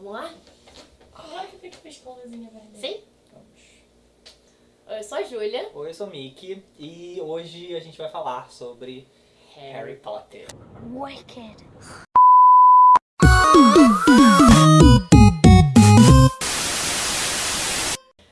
Vamos lá? Agora que fica com a escolazinha vermelha. Sim? Vamos. Eu sou a Júlia. Oi, eu sou o Mickey e hoje a gente vai falar sobre Harry Potter. Wicked.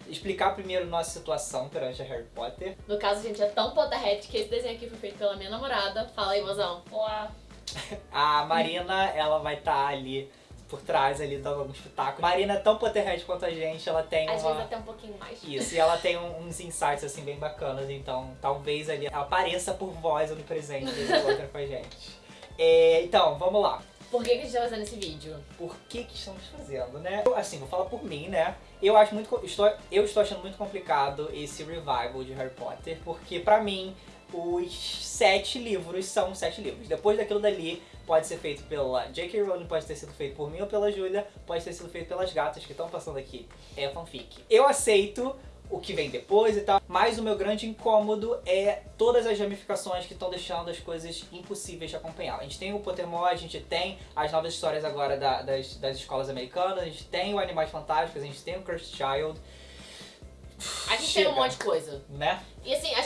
Explicar primeiro nossa situação perante a Harry Potter. No caso, a gente é tão Potterhead que esse desenho aqui foi feito pela minha namorada. Fala aí, mozão. Olá. A Marina, ela vai estar ali por trás, ali dando alguns pitacos. Marina é tão Potterhead quanto a gente, ela tem Às uma... vezes até um pouquinho mais. Isso, e ela tem um- uns insights assim bem bacanas, então talvez ali ela apareça por voz onipresente em outra com a gente. É, então, vamos lá. Por que, que a gente tá fazendo esse vídeo? Por que que estamos fazendo, né? Eu, Assim, vou falar por mim, né? Eu acho muito, estou, eu estou achando muito complicado esse revival de Harry Potter, porque pra mim os sete livros são sete livros. Depois daquilo dali, pode ser feito pela J.K. Rowling, pode ter sido feito por mim ou pela Julia, pode ter sido feito pelas gatas que estão passando aqui. É fanfic. Eu aceito o que vem depois e tal, mas o meu grande incômodo é todas as ramificações que estão deixando as coisas impossíveis de acompanhar. A gente tem o Pottermore, a gente tem as novas histórias agora da- das, das escolas americanas, a gente tem o Animais Fantásticos, a gente tem o Cursed Child, A gente Chega. tem um monte de coisa. né? E assim, a gente nem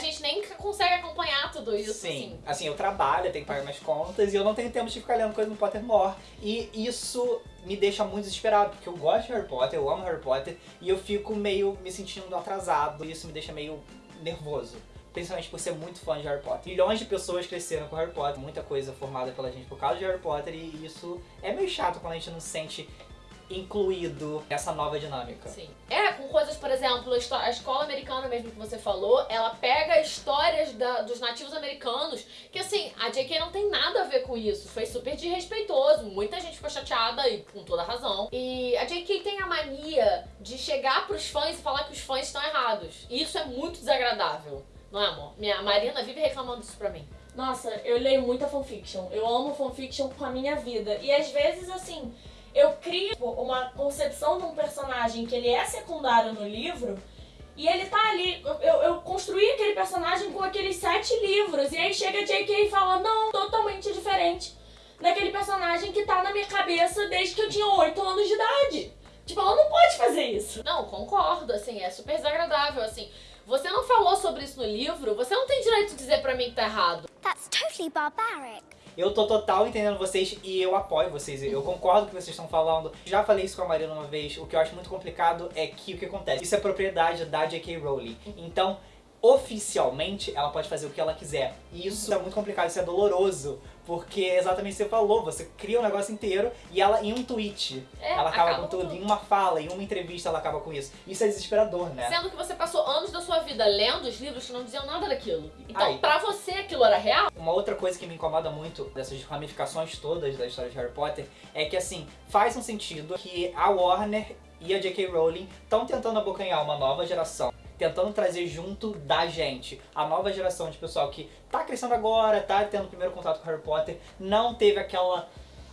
consegue acompanhar tudo isso, Sim, assim. assim, eu trabalho, eu tenho que pagar minhas contas e eu não tenho tempo de ficar lendo coisa no Pottermore. E isso me deixa muito desesperado, porque eu gosto de Harry Potter, eu amo Harry Potter, e eu fico meio me sentindo atrasado, e isso me deixa meio nervoso. Principalmente por ser muito fã de Harry Potter. Milhões de pessoas cresceram com Harry Potter, muita coisa formada pela gente por causa de Harry Potter, e isso é meio chato quando a gente não se sente incluído nessa nova dinâmica. Sim. É, com coisas, por exemplo, a escola americana mesmo que você falou, ela pega histórias da- dos nativos americanos, que assim, a JK não tem nada a ver com isso. Foi super desrespeitoso, muita gente ficou chateada e com toda razão. E a JK tem a mania de chegar pros fãs e falar que os fãs estão errados. E isso é muito desagradável. Não é, amor? Minha Marina vive reclamando disso pra mim. Nossa, eu leio muita fanfiction. Eu amo fanfiction com a minha vida. E às vezes, assim, eu crio uma concepção de um personagem que ele é secundário no livro. E ele tá ali, eu, eu- eu construí aquele personagem com aqueles sete livros. E aí chega a J.K. e fala, não, totalmente diferente daquele personagem que tá na minha cabeça desde que eu tinha oito anos de idade. Tipo, ela não pode fazer isso. Não, concordo, assim, é super desagradável, assim. Você não falou sobre isso no livro, você não tem direito de dizer pra mim que tá errado. That's totally barbaric. Eu tô total entendendo vocês e eu apoio vocês. Eu concordo com o que vocês estão falando. Já falei isso com a Marina uma vez. O que eu acho muito complicado é que o que acontece? Isso é propriedade da J.K. Rowling. Então, oficialmente, ela pode fazer o que ela quiser. E isso é muito complicado, isso é doloroso. Porque é exatamente o que você falou, você cria o negócio inteiro e ela, em um tweet, É, ela acaba, acaba com tudo. com Em uma fala, em uma entrevista, ela acaba com isso. Isso é desesperador, né? Sendo que você passou anos da sua vida lendo os livros que não diziam nada daquilo. Então, Ai. pra você, aquilo era real? Uma outra coisa que me incomoda muito dessas ramificações todas da história de Harry Potter é que, assim, faz um sentido que a Warner e a J.K. Rowling estão tentando abocanhar uma nova geração. Tentando trazer junto da gente. A nova geração de pessoal que tá crescendo agora, tá tendo o primeiro contato com Harry Potter, não teve aquela,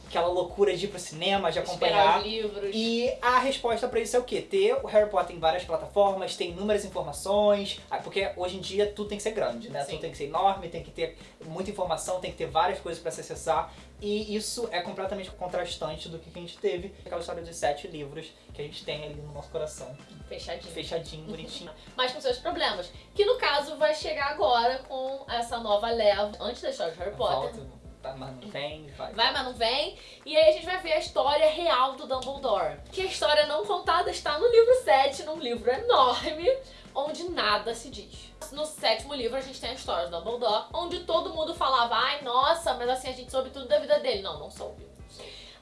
aquela loucura de ir pro cinema, de acompanhar. Esperar os livros. E a resposta pra isso é o quê? Ter o Harry Potter em várias plataformas, tem inúmeras informações, ah, porque hoje em dia tudo tem que ser grande, né? Sim. Tudo tem que ser enorme, tem que ter muita informação, tem que ter várias coisas pra se acessar. E isso é completamente contrastante do que a gente teve, aquela história de sete livros que a gente tem ali no nosso coração, Fechadinho. fechadinho, bonitinho. Mas com seus problemas. Que no caso vai chegar agora com essa nova leva, antes da história de Harry Potter. Volta, tá, mas não vem, vai. Vai, mas não vem. E aí a gente vai ver a história real do Dumbledore. Que a história não contada está no livro 7, num livro enorme, onde nada se diz. No sétimo livro a gente tem a história do Dumbledore, onde todo mundo falava, ai, nossa, mas assim, a gente soube tudo da vida dele. Não, não soube.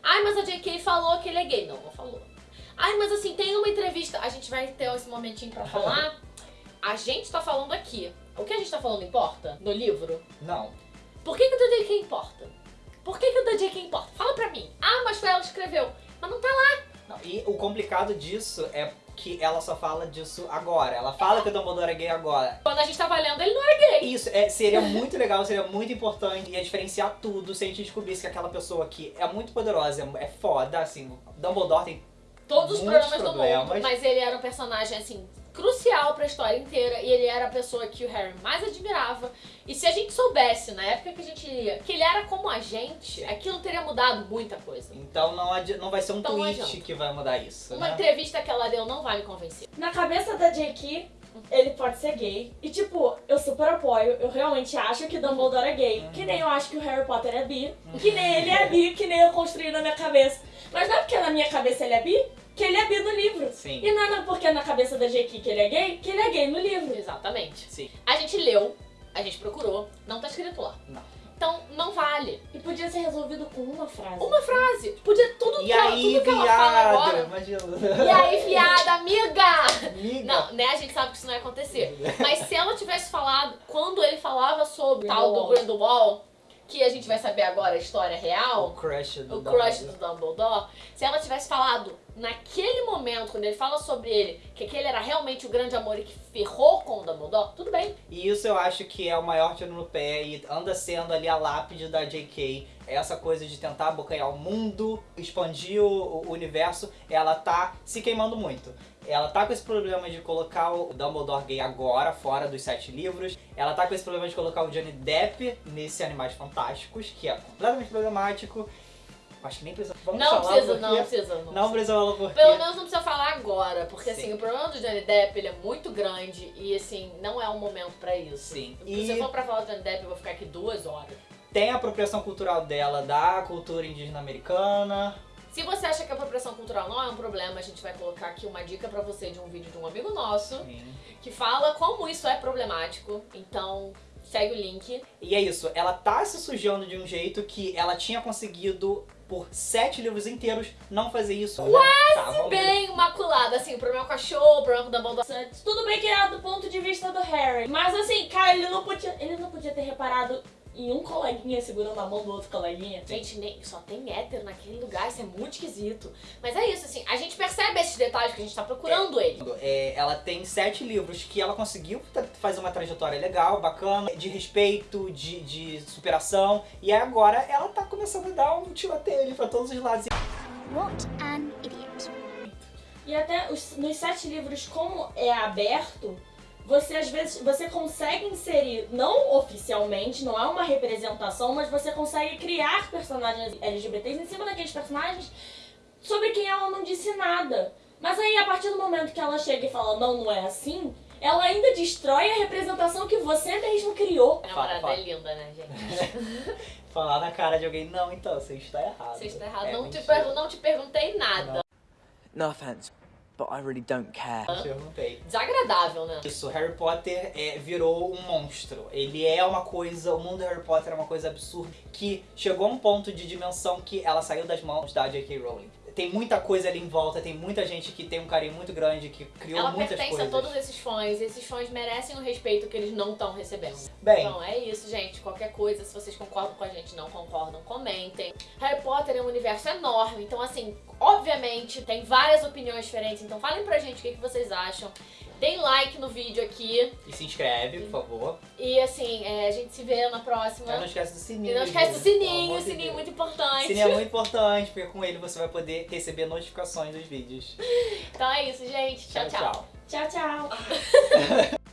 Ai, mas a J.K. falou que ele é gay. Não, não falou. Ai, mas assim, tem uma entrevista, a gente vai ter esse momentinho pra falar. A gente tá falando aqui. O que a gente tá falando importa no livro? Não. Por que, que o da J.K. importa? Por que, que o da J.K. importa? Fala pra mim. Ah, mas foi ela que escreveu. Mas não tá lá. Não, E o complicado disso é que ela só fala disso agora. Ela fala que o Dumbledore é gay agora. Quando a gente tava lendo, ele não era gay. Isso, é, seria muito legal, seria muito importante, ia diferenciar tudo se a gente descobrisse que aquela pessoa aqui é muito poderosa, é foda, assim, Dumbledore tem Todos os Muitos problemas, do problemas. mundo, mas ele era um personagem, assim, crucial pra história inteira e ele era a pessoa que o Harry mais admirava. E se a gente soubesse, na época que a gente lia, que ele era como a gente, aquilo teria mudado muita coisa. Então não, não vai ser um Então não tweet que vai mudar isso, Uma né? entrevista que ela deu não vai me convencer. Na cabeça da J.K., ele pode ser gay. E, tipo, eu super apoio. Eu realmente acho que Dumbledore é gay. Uhum. Que nem eu acho que o Harry Potter é bi. Que nem ele é bi, que nem eu construí na minha cabeça. Mas não é porque na minha cabeça ele é bi, que ele é bi no livro. Sim. E não é porque na cabeça da J.K. que ele é gay, que ele é gay no livro. Exatamente. Sim. A gente leu, a gente procurou, não tá escrito lá. Não. Então não vale. E podia ser resolvido com uma frase. Uma frase. Podia tudo E que aí, tudo que ela fala agora. Imagina. E aí, viada, amiga! Amiga. Não, né? A gente sabe que isso não ia acontecer. Mas se ela tivesse falado, quando ele falava sobre o tal do Grindelwald. Que a gente vai saber agora a história O real, crush do o crush Dumbledore. do Dumbledore, se ela tivesse falado naquele momento, quando ele fala sobre ele, que aquele era realmente o grande amor e que ferrou com o Dumbledore, tudo bem. E isso eu acho que é o maior tiro no pé e anda sendo ali a lápide da J.K. Essa coisa de tentar abocanhar o mundo, expandir o, o universo, ela tá se queimando muito. Ela tá com esse problema de colocar o Dumbledore gay agora, fora dos sete livros. Ela tá com esse problema de colocar o Johnny Depp nesse Animais Fantásticos, que é completamente problemático. Acho que nem precisa. Vamos não falar precisa, não precisa. Não, Não precisa. precisa falar porque. Pelo menos não precisa falar agora, porque Sim. assim, o problema do Johnny Depp, ele é muito grande e assim, não é um momento pra isso. Sim. Se E- eu for pra falar do Johnny Depp, eu vou ficar aqui duas horas. Tem a apropriação cultural dela da cultura indígena americana. Se você acha que a apropriação cultural não é um problema, a gente vai colocar aqui uma dica pra você de um vídeo de um amigo nosso que fala como isso é problemático. Então, segue o link. E é isso, ela tá se sujando de um jeito que ela tinha conseguido por sete livros inteiros não fazer isso. Quase tá, vamos ver. Bem imaculada, assim, o problema com a show, o problema com o Dumbledore. Tudo bem que é do ponto de vista do Harry. Mas assim, cara, ele não podia, ele não podia ter reparado em um coleguinha segurando a mão do outro coleguinha. Gente, nem, só tem hétero naquele lugar, isso é muito esquisito. Mas é isso, assim, a gente percebe esses detalhes que a gente tá procurando ele. É, ela tem sete livros que ela conseguiu fazer uma trajetória legal, bacana, de respeito, de, de superação. E agora ela tá começando a dar um tiroteio ali pra todos os lados. What an idiot. E até os- nos sete livros, como é aberto, você às vezes você consegue inserir, não oficialmente, não é uma representação, mas você consegue criar personagens LGBTs em cima daqueles personagens sobre quem ela não disse nada. Mas aí, a partir do momento que ela chega e fala, não, não é assim, ela ainda destrói a representação que você mesmo criou. A namorada fala. é linda, né, gente? Falar na cara de alguém, não, então, você está errado. Você está errado. É, não, te mentira. não te perguntei nada. No offense, but I really don't care. Perguntei. Desagradável, né? Isso, Harry Potter é, virou um monstro. Ele é uma coisa, o mundo de Harry Potter é uma coisa absurda que chegou a um ponto de dimensão que ela saiu das mãos da J.K. Rowling. Tem muita coisa ali em volta, tem muita gente que tem um carinho muito grande, que criou Ela muitas pertence coisas. a todos esses fãs. Esses fãs merecem o respeito que eles não estão recebendo. Bem, Então é isso, gente. Qualquer coisa, se vocês concordam com a gente, não concordam, comentem. Harry Potter é um universo enorme, então assim, obviamente tem várias opiniões diferentes. Então falem pra gente o que, que vocês acham. Deem like no vídeo aqui. e se inscreve, por favor. E assim, é, a gente se vê na próxima. Não esquece do sininho. E não esquece do sininho, o sininho é muito importante. Sininho é muito importante, porque com ele você vai poder receber notificações dos vídeos. Então é isso, gente. tchau. tchau. Tchau, tchau.